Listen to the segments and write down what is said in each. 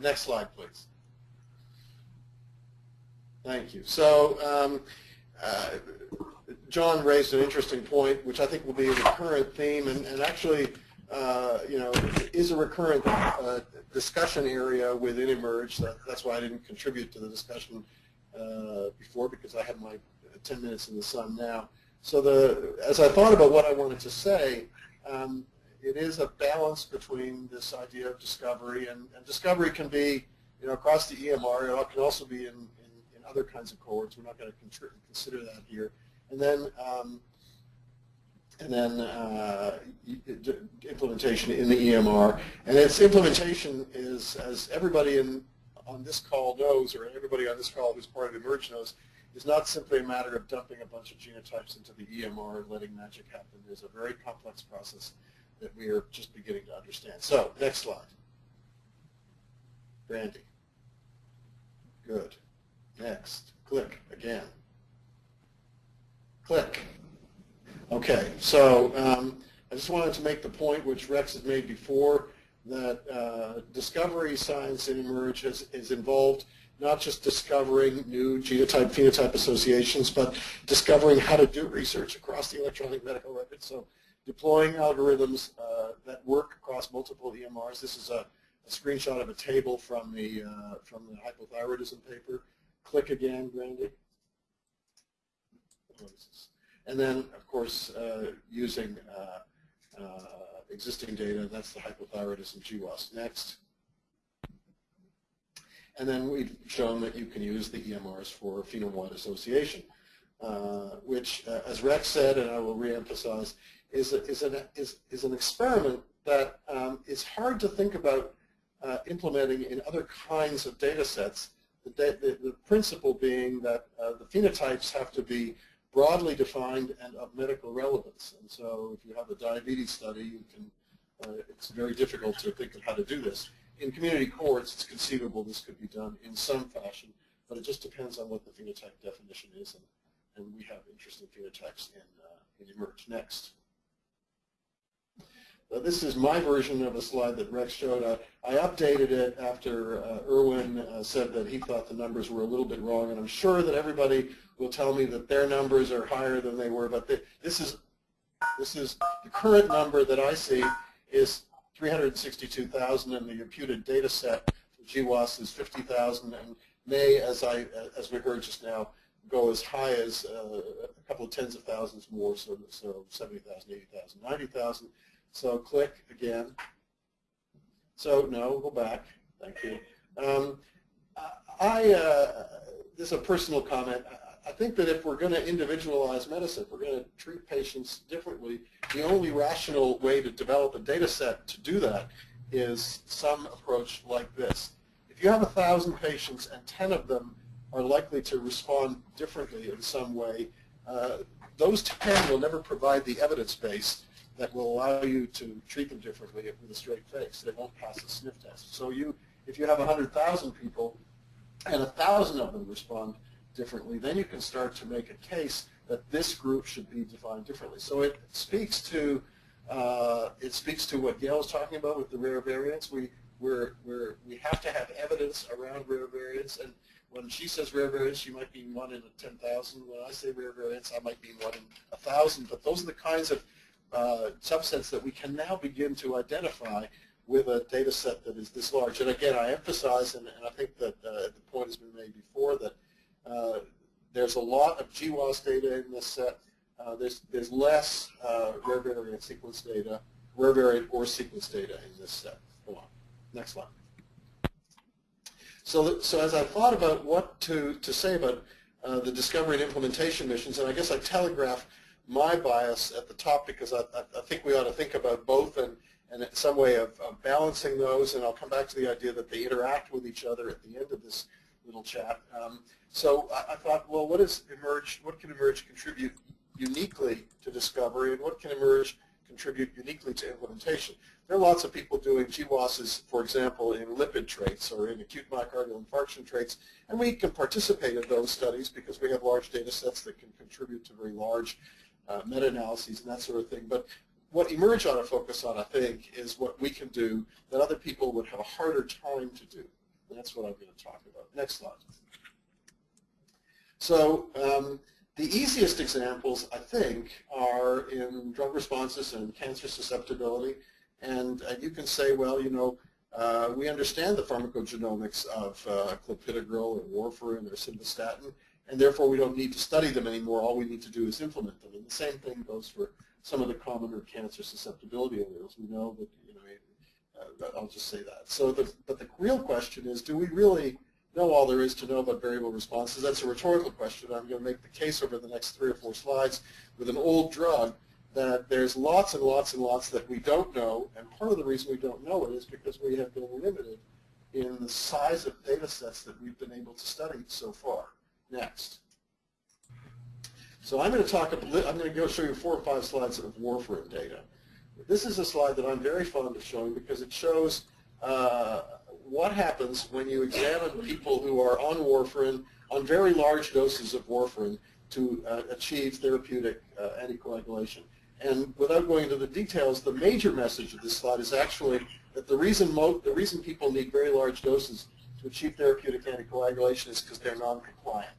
next slide, please. Thank you. So um, uh, John raised an interesting point, which I think will be a recurrent theme, and, and actually, uh, you know, is a recurrent uh, discussion area within eMERGE. That, that's why I didn't contribute to the discussion uh, before, because I have my 10 minutes in the sun now. So the, as I thought about what I wanted to say, um, it is a balance between this idea of discovery, and, and discovery can be, you know, across the EMR. It can also be in, in, in other kinds of cohorts. We're not going to consider that here. And then, um, and then uh, implementation in the EMR. And its implementation is, as everybody in, on this call knows, or everybody on this call who's part of eMERGE knows, is not simply a matter of dumping a bunch of genotypes into the EMR and letting magic happen. There's a very complex process that we are just beginning to understand. So, next slide. Brandy. Good. Next. Click again. Click. Okay, so um, I just wanted to make the point which Rex had made before that uh, discovery science in eMERGE is, is involved not just discovering new genotype-phenotype associations, but discovering how to do research across the electronic medical record. So deploying algorithms uh, that work across multiple EMRs. This is a, a screenshot of a table from the, uh, from the hypothyroidism paper. Click again, Brandy. And then, of course, uh, using uh, uh, existing data, that's the hypothyroidism GWAS. Next. And then we've shown that you can use the EMRs for phenome-wide association, uh, which, uh, as Rex said, and I will reemphasize, is, a, is, an, is, is an experiment that um, is hard to think about uh, implementing in other kinds of data sets. The, the, the principle being that uh, the phenotypes have to be broadly defined and of medical relevance. And so if you have a diabetes study, you can, uh, it's very difficult to think of how to do this in community courts, it's conceivable this could be done in some fashion, but it just depends on what the phenotype definition is, and, and we have interesting phenotypes in, uh, in eMERGE. Next. This is my version of a slide that Rex showed. Uh, I updated it after uh, Erwin uh, said that he thought the numbers were a little bit wrong, and I'm sure that everybody will tell me that their numbers are higher than they were, but this is this is the current number that I see is 362,000 and the imputed data set for GWAS is 50,000 and may, as I as we heard just now, go as high as uh, a couple of tens of thousands more, so, so 70,000, 80,000, 90,000. So click again. So no, go back. Thank you. Um, I, uh, this is a personal comment. I think that if we're going to individualize medicine, if we're going to treat patients differently, the only rational way to develop a data set to do that is some approach like this. If you have a thousand patients and 10 of them are likely to respond differently in some way, uh, those 10 will never provide the evidence base that will allow you to treat them differently with a straight face. They won't pass a sniff test. So you, if you have 100,000 people and a thousand of them respond differently, then you can start to make a case that this group should be defined differently. So it speaks to uh, it speaks to what Gail was talking about with the rare variants. We we're, we're, we have to have evidence around rare variants, and when she says rare variants, she might mean one in 10,000. When I say rare variants, I might mean one in 1,000. But those are the kinds of uh, subsets that we can now begin to identify with a data set that is this large. And again, I emphasize, and, and I think that uh, the point has been made before, that uh, there's a lot of GWAS data in this set. Uh, there's, there's less uh, rare variant sequence data, rare variant or sequence data in this set. Go on. Next slide. So, so as I thought about what to, to say about uh, the discovery and implementation missions, and I guess I telegraph my bias at the top because I, I, think we ought to think about both and, and some way of, of, balancing those, and I'll come back to the idea that they interact with each other at the end of this little chat. Um, so I, I, thought, well, what is eMERGE? What can eMERGE contribute uniquely to discovery, and what can eMERGE contribute uniquely to implementation? There are lots of people doing GWASs, for example, in lipid traits or in acute myocardial infarction traits, and we can participate in those studies because we have large data sets that can contribute to very large uh, meta-analyses and that sort of thing. But what eMERGE ought to focus on, I think, is what we can do that other people would have a harder time to do. And That's what I'm going to talk about. Next slide. So um, the easiest examples, I think, are in drug responses and cancer susceptibility. And uh, you can say, well, you know, uh, we understand the pharmacogenomics of uh, clopidogrel or warfarin or simvastatin, and therefore we don't need to study them anymore. All we need to do is implement them. And the same thing goes for some of the commoner cancer susceptibility alleles. We know that, you know, I'll just say that. So, the, but the real question is, do we really know all there is to know about variable responses? That's a rhetorical question. I'm going to make the case over the next three or four slides with an old drug that there's lots and lots and lots that we don't know, and part of the reason we don't know it is because we have been limited in the size of data sets that we've been able to study so far. Next. So I'm going to talk, I'm going to go show you four or five slides of warfarin data. This is a slide that I'm very fond of showing because it shows uh, what happens when you examine people who are on warfarin, on very large doses of warfarin to uh, achieve therapeutic uh, anticoagulation. And without going into the details, the major message of this slide is actually that the reason, the reason people need very large doses to achieve therapeutic anticoagulation is because they're non-compliant.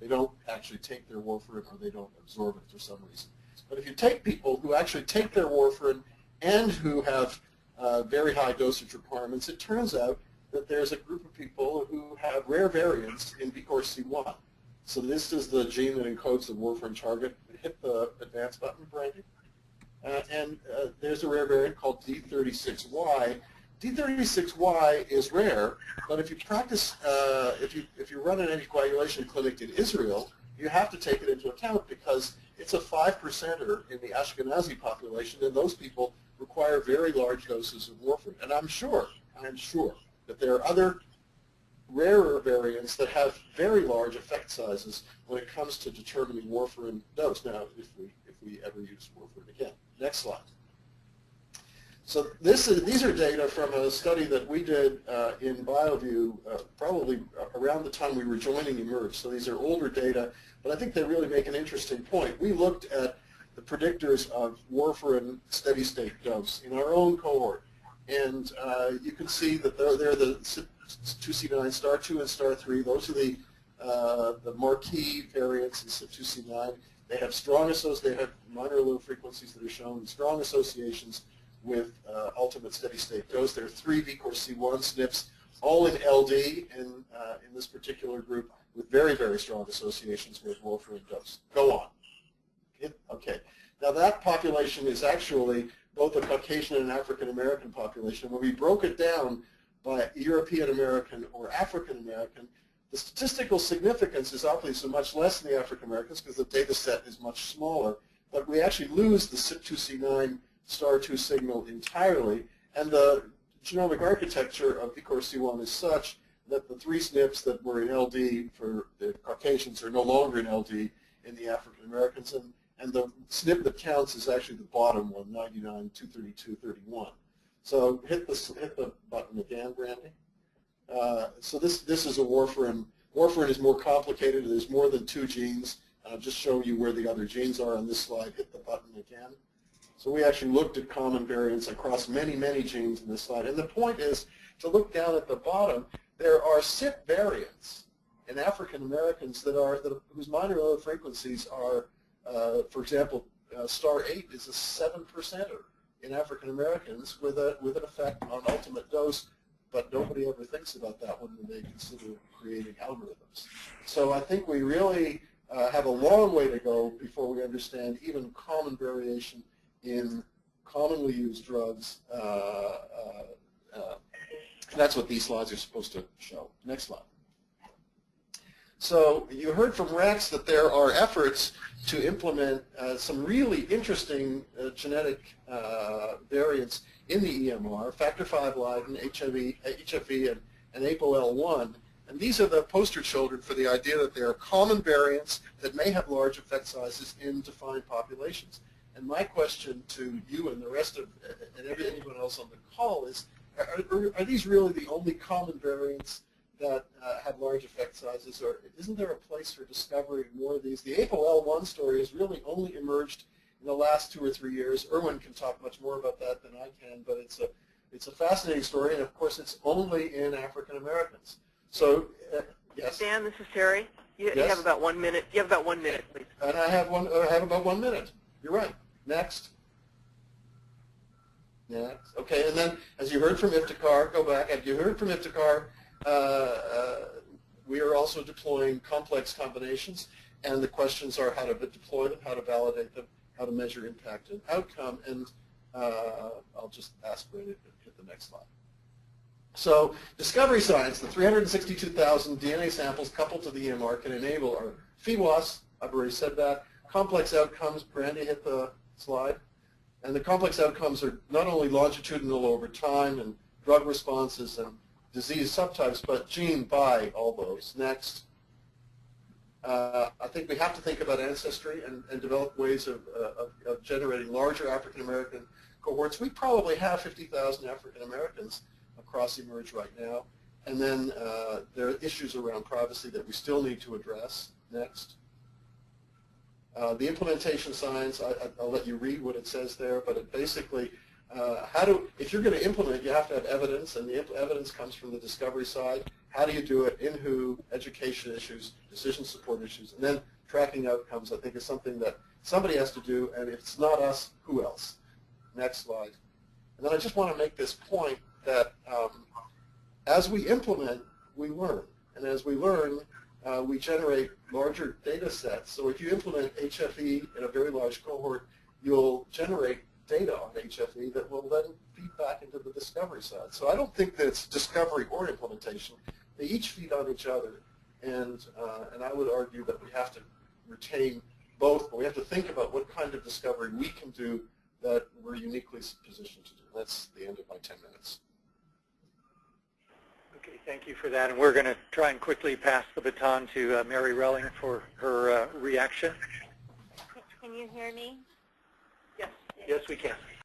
They don't actually take their warfarin or they don't absorb it for some reason. But if you take people who actually take their warfarin and who have uh, very high dosage requirements, it turns out that there's a group of people who have rare variants in VKORC1. So this is the gene that encodes the warfarin target. Hit the advance button, Brandy. Uh, and uh, there's a rare variant called D36Y. D36Y is rare, but if you practice, uh, if you if you run an anticoagulation clinic in Israel, you have to take it into account because it's a five percenter in the Ashkenazi population, and those people require very large doses of warfarin. And I'm sure, I'm sure that there are other rarer variants that have very large effect sizes when it comes to determining warfarin dose. Now, if we if we ever use warfarin again. Next slide. So this is, these are data from a study that we did uh, in BioVU uh, probably around the time we were joining eMERGE. So these are older data, but I think they really make an interesting point. We looked at the predictors of warfarin steady state dose in our own cohort. And uh, you can see that they're, they're the 2C9, star 2 and star 3. Those are the, uh, the marquee variants in CYP2C9. They have strong associations, they have minor low frequencies that are shown, strong associations with uh, ultimate steady state dose. There are three VKORC1 SNPs, all in LD in, uh, in this particular group with very, very strong associations with warfarin dose. Go on. Okay. Now that population is actually both a Caucasian and African American population. When we broke it down by European American or African American, the statistical significance is obviously much less in the African Americans because the data set is much smaller, but we actually lose the CYP2C9 star 2 signal entirely, and the genomic architecture of VKORC1 is such that the three SNPs that were in LD for the Caucasians are no longer in LD in the African Americans, and, and the SNP that counts is actually the bottom one, 99, 232, 31. So hit the, hit the button again, Brandy. Uh, so this, this is a warfarin. Warfarin is more complicated. There's more than two genes. And I'll just show you where the other genes are on this slide. Hit the button again. So we actually looked at common variants across many, many genes in this slide. And the point is to look down at the bottom. There are CYP variants in African Americans that are that, whose minor allele frequencies are, uh, for example, uh, star 8 is a 7 percenter in African Americans with a with an effect on ultimate dose but nobody ever thinks about that when they consider creating algorithms. So I think we really uh, have a long way to go before we understand even common variation in commonly used drugs. Uh, uh, uh that's what these slides are supposed to show. Next slide. So you heard from Rex that there are efforts to implement uh, some really interesting uh, genetic variants in the EMR, factor V Leiden, HIV, HFE, and, and APOL1. And these are the poster children for the idea that there are common variants that may have large effect sizes in defined populations. And my question to you and the rest of, and anyone else on the call is, are, are these really the only common variants that uh, have large effect sizes, or isn't there a place for discovering more of these? The APOL1 story has really only emerged in the last two or three years. Erwin can talk much more about that than I can, but it's a, It's a fascinating story, and of course, it's only in African Americans. So, uh, yes, Dan, this is Teri. You, you have about one minute. You have about one minute, please. and I have one. I have about one minute. You're right. Next. Next. Okay, and then, as you heard from Iftikhar, go back. As you heard from Iftikhar, uh, uh, we are also deploying complex combinations, and the questions are how to deploy them, how to validate them, how to measure impact and outcome, and uh, I'll just ask Ray to hit the next slide. So discovery science, the 362,000 DNA samples coupled to the EMR can enable our PheWAS, I've already said that, complex outcomes, Brandy hit the slide, and the complex outcomes are not only longitudinal over time and drug responses and disease subtypes, but gene by all those. Next. Uh, I think we have to think about ancestry and, and develop ways of, uh, of, of generating larger African American cohorts. We probably have 50,000 African Americans across eMERGE right now. And then uh, there are issues around privacy that we still need to address. Next. Uh, the implementation science, I, I- I'll let you read what it says there, but it basically, uh, how do, if you're going to implement, you have to have evidence, and the evidence comes from the discovery side. How do you do it? In who? Education issues, decision support issues, and then tracking outcomes. I think is something that somebody has to do, and if it's not us, who else? Next slide. And then I just want to make this point that um, as we implement, we learn, and as we learn, uh, we generate larger data sets. So if you implement HFE in a very large cohort, you'll generate data on HFE that will then feed back into the discovery side. So I don't think that it's discovery or implementation. They each feed on each other. And, uh, and I would argue that we have to retain both, but we have to think about what kind of discovery we can do that we're uniquely positioned to do. That's the end of my 10 minutes. Okay, thank you for that. And we're going to try and quickly pass the baton to uh, Mary Relling for her uh, reaction. Can you hear me? Yes. Yes, we can.